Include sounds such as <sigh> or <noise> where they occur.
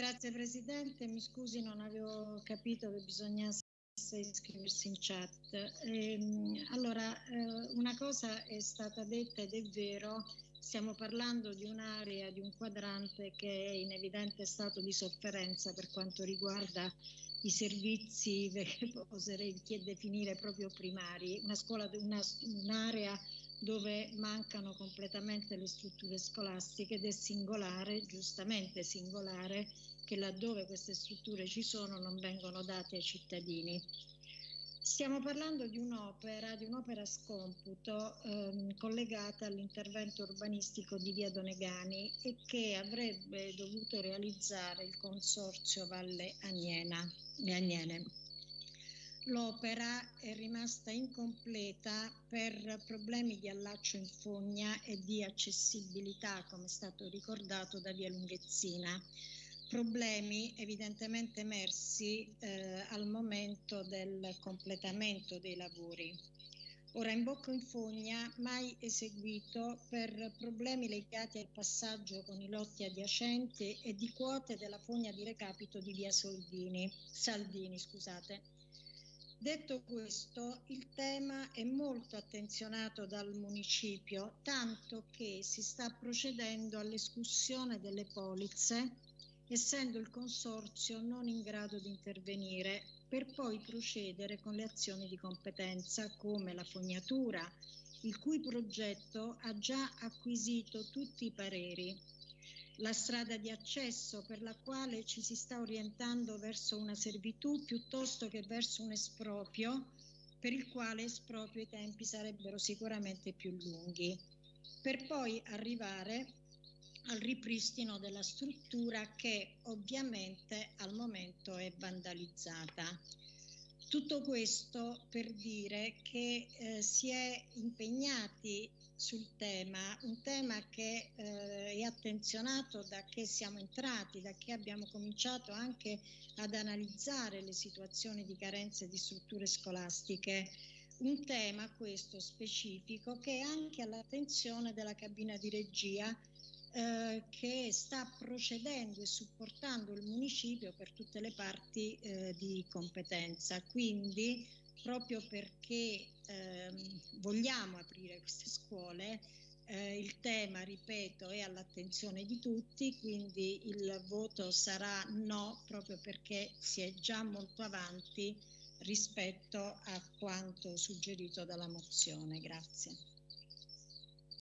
Grazie Presidente, mi scusi non avevo capito che bisognasse iscriversi in chat. Ehm, allora, eh, una cosa è stata detta ed è vero, stiamo parlando di un'area, di un quadrante che è in evidente stato di sofferenza per quanto riguarda i servizi <laughs> che oserei definire proprio primari, una scuola, una, un'area dove mancano completamente le strutture scolastiche ed è singolare, giustamente singolare, che laddove queste strutture ci sono non vengono date ai cittadini. Stiamo parlando di un'opera, di un'opera scomputo ehm, collegata all'intervento urbanistico di Via Donegani e che avrebbe dovuto realizzare il Consorzio Valle Agnena, Agnene. L'opera è rimasta incompleta per problemi di allaccio in fogna e di accessibilità, come è stato ricordato da Via Lunghezzina problemi evidentemente emersi eh, al momento del completamento dei lavori. Ora in bocca in fogna mai eseguito per problemi legati al passaggio con i lotti adiacenti e di quote della fogna di recapito di via Soldini, Saldini. Scusate. Detto questo, il tema è molto attenzionato dal municipio, tanto che si sta procedendo all'escussione delle polizze essendo il Consorzio non in grado di intervenire per poi procedere con le azioni di competenza come la fognatura, il cui progetto ha già acquisito tutti i pareri, la strada di accesso per la quale ci si sta orientando verso una servitù piuttosto che verso un esproprio, per il quale esproprio i tempi sarebbero sicuramente più lunghi, per poi arrivare al ripristino della struttura che ovviamente al momento è vandalizzata. Tutto questo per dire che eh, si è impegnati sul tema, un tema che eh, è attenzionato da che siamo entrati, da che abbiamo cominciato anche ad analizzare le situazioni di carenze di strutture scolastiche, un tema questo specifico che è anche all'attenzione della cabina di regia eh, che sta procedendo e supportando il municipio per tutte le parti eh, di competenza. Quindi proprio perché ehm, vogliamo aprire queste scuole, eh, il tema, ripeto, è all'attenzione di tutti, quindi il voto sarà no proprio perché si è già molto avanti rispetto a quanto suggerito dalla mozione. Grazie.